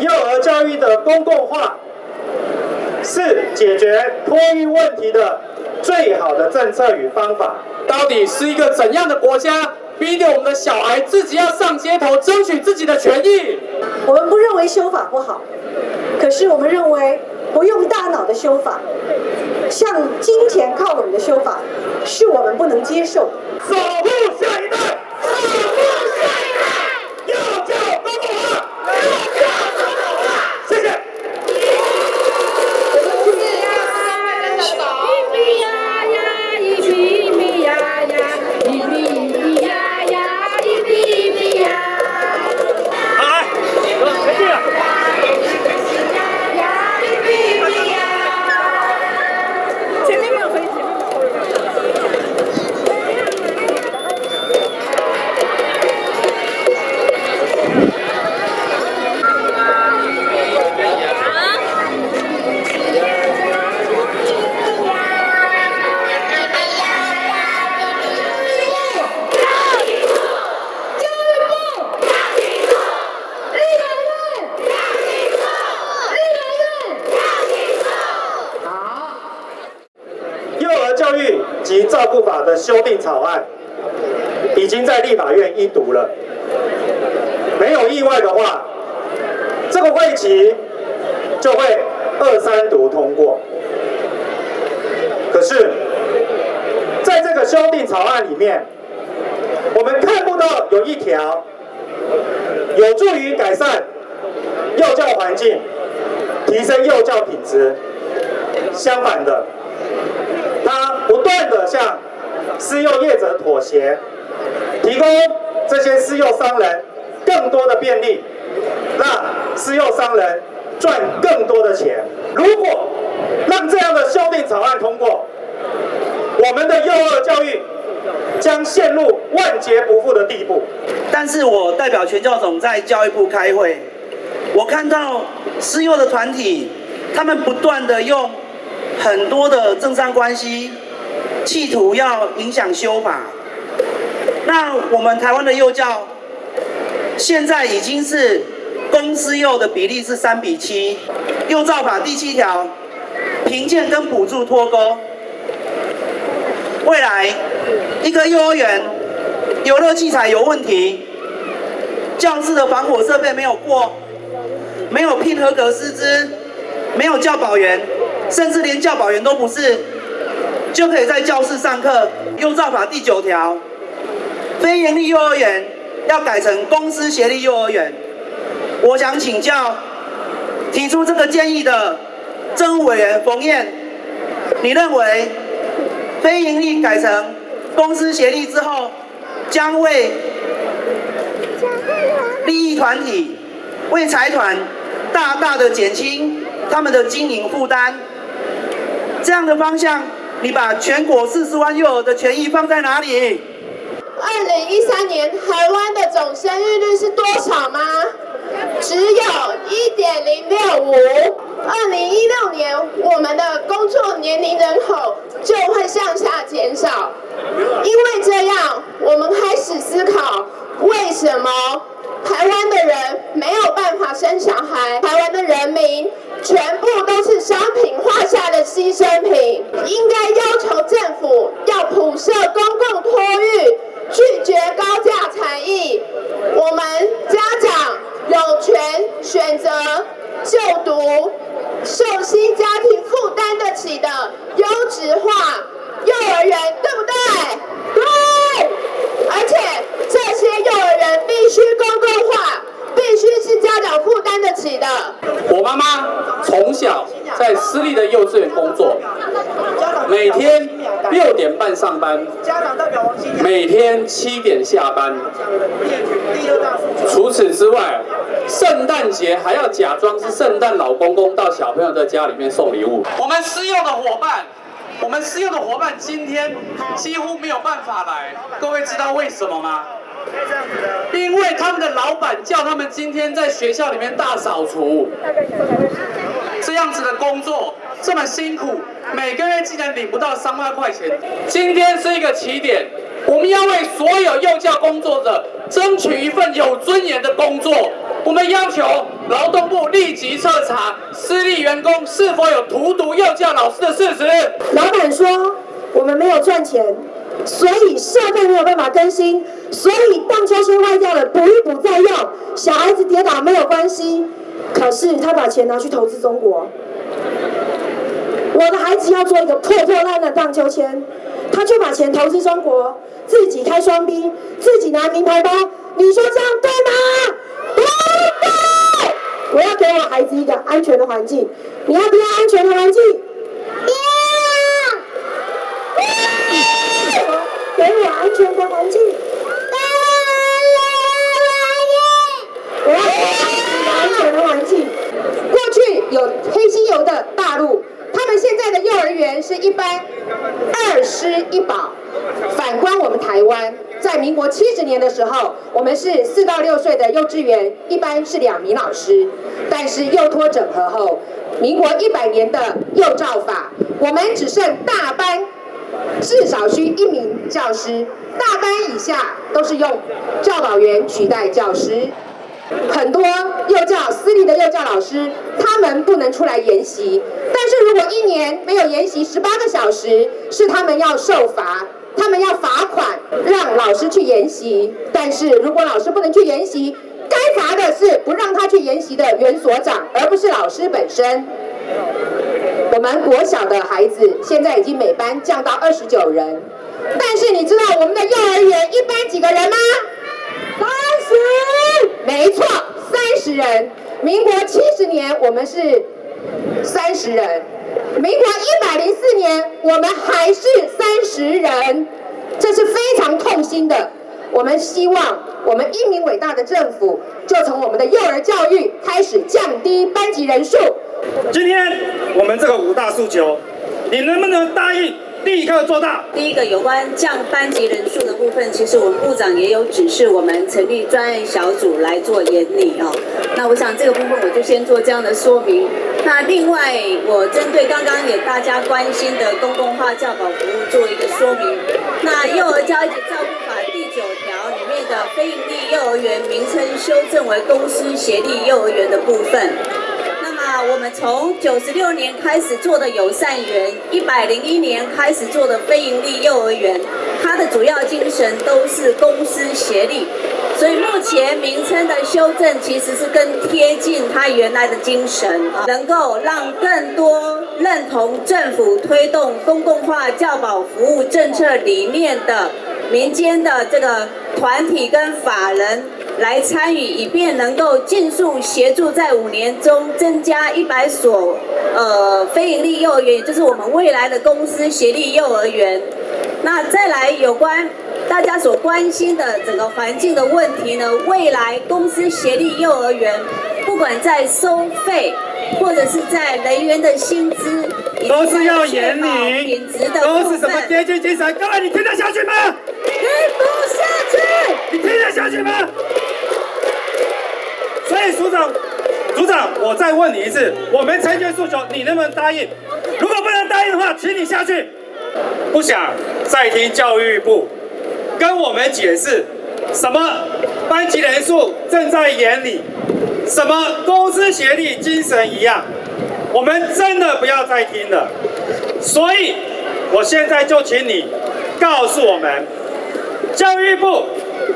幼儿教育的公共化是解决托育问题的最好的政策与方法。到底是一个怎样的国家，逼得我们的小孩自己要上街头争取自己的权益？我们不认为修法不好，可是我们认为不用大脑的修法，向金钱靠拢的修法，是我们不能接受的。守护教育及照顾法的修订草案已经在立法院一读了，没有意外的话，这个会期就会二三读通过。可是，在这个修订草案里面，我们看不到有一条有助于改善幼教环境、提升幼教品质。相反的，不断的向私幼业者妥协，提供这些私幼商人更多的便利，让私幼商人赚更多的钱。如果让这样的修订草案通过，我们的幼儿教育将陷入万劫不复的地步。但是我代表全教总在教育部开会，我看到私幼的团体，他们不断的用很多的政商关系，企图要影响修法。那我们台湾的幼教，现在已经是公私幼的比例是三比七，幼教法第七条，评鉴跟补助脱钩。未来一个幼儿园游乐器材有问题，教室的防火设备没有过，没有聘合格师资，没有教保员，甚至连教保员都不是，就可以在教室上课。幼照法第九条，非营利幼儿园要改成公私协力幼儿园。我想请教提出这个建议的政务委员冯燕，你认为非营利改成公私协力之后，将为利益团体、为财团大大的减轻他们的经营负担。这样的方向，你把全国四十万幼儿的权益放在哪里？二零一三年台湾的总生育率是多少吗？只有一点零六五。二零一六年，我们的工作年龄人口就会向下减少，因为这样，我们开始思考为什么台湾的人没有办法生小孩，台湾的人民全部都是商品化下的牺牲品，应该要求政府要普设公共托育。拒绝高价才艺，我们家长有权选择就读受薪家庭负担得起的优质化幼儿园，对不对？对。而且这些幼儿园必须公共化，必须是家长负担得起的。我妈妈从小在私立的幼稚园工作，每天六点半上班，家长代表王金每天七点下班。除此之外，圣诞节还要假装是圣诞老公公到小朋友的家里面送礼物。我们私用的伙伴，我们私用的伙伴今天几乎没有办法来，各位知道为什么吗？因为他们的老板叫他们今天在学校里面大扫除，这这样子的工作这么辛苦，每个月竟然领不到三万块钱。今天是一个起点，我们要为所有幼教工。工作者争取一份有尊严的工作。我们要求劳动部立即彻查私立员工是否有荼毒幼教老师的事实。老板说我们没有赚钱，所以设备没有办法更新，所以荡秋千坏掉了补一补再用，小孩子跌倒没有关系。可是他把钱拿去投资中国，我的孩子要做一个破破烂的荡秋千，他就把钱投资中国，自己开双 B，自己拿名牌包，你说这样对吗？不对！我要给我孩子一个安全的环境，你要不要安全的环境？要！给我安全的环境。一保。反观我们台湾，在民国七十年的时候，我们是四到六岁的幼稚园一般是两名老师，但是幼托整合后，民国一百年的幼教法，我们只剩大班至少需一名教师，大班以下都是用教导员取代教师。很多幼教私立的幼教老师，他们不能出来研习，但是如果一年没有研习十八个小时，是他们要受罚，他们要罚款让老师去研习。但是如果老师不能去研习，该罚的是不让他去研习的园所长，而不是老师本身。我们国小的孩子现在已经每班降到二十九人，但是你知道我们的幼儿园一班几个人吗？三十，没错，三十人。民国七十年我们是三十人，民国一百零四年我们还是三十人，这是非常痛心的。我们希望我们英明伟大的政府，就从我们的幼儿教育开始降低班级人数。今天我们这个五大诉求，你能不能答应立刻做到？第一个有关降班级人数的部分，其实我们部长也有指示我们成立专案小组来做研拟哦。那我想这个部分我就先做这样的说明。那另外，我针对刚刚也大家关心的公共化教保服务做一个说明。那幼儿教育及照顾法第九条里面的非营利幼儿园名称修正为公司协力幼儿园的部分。啊我们从九十六年开始做的友善园，一百零一年开始做的非营利幼儿园，它的主要精神都是公私协力，所以目前名称的修正其实是更贴近它原来的精神，能够让更多认同政府推动公共化教保服务政策理念的民间的这个团体跟法人。来参与，以便能够尽速协助在五年中增加一百所呃非营利幼儿园，也就是我们未来的公司协力幼儿园。那再来有关大家所关心的整个环境的问题呢？未来公司协力幼儿园，不管在收费或者是在人员的薪资，都是要严厉，品质的都是什么阶级精神？各位，你听得下去吗？听不下去。你听得下去吗？所以署长，组长，我再问你一次，我们成全诉求，你能不能答应？如果不能答应的话，请你下去。不想再听教育部跟我们解释什么班级人数正在眼里，什么公司协力精神一样，我们真的不要再听了。所以，我现在就请你告诉我们，教育部。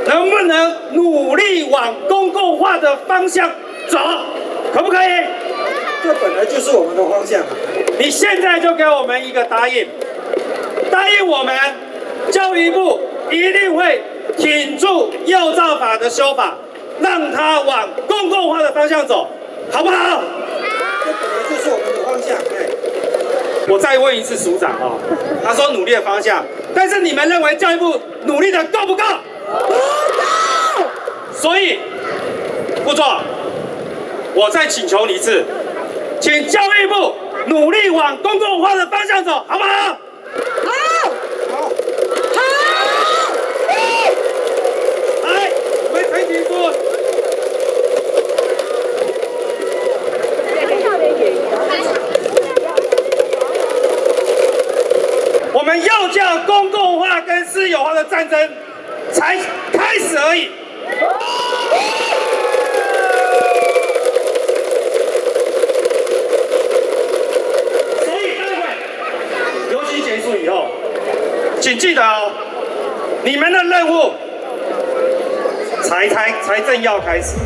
能不能努力往公共化的方向走？可不可以？这本来就是我们的方向。你现在就给我们一个答应，答应我们教育部一定会挺住幼教法的修法，让它往公共化的方向走，好不好？这本来就是我们的方向。我再问一次署长啊，他说努力的方向，但是你们认为教育部努力的够不够？所以，副座，我再请求你一次，请教育部努力往公共化的方向走，好不好？好，好，好，来，我们陈局说，我们要叫公共化跟私有化的战争。开始而已。所以待会游戏结束以后，请记得哦，你们的任务才才才正要开始。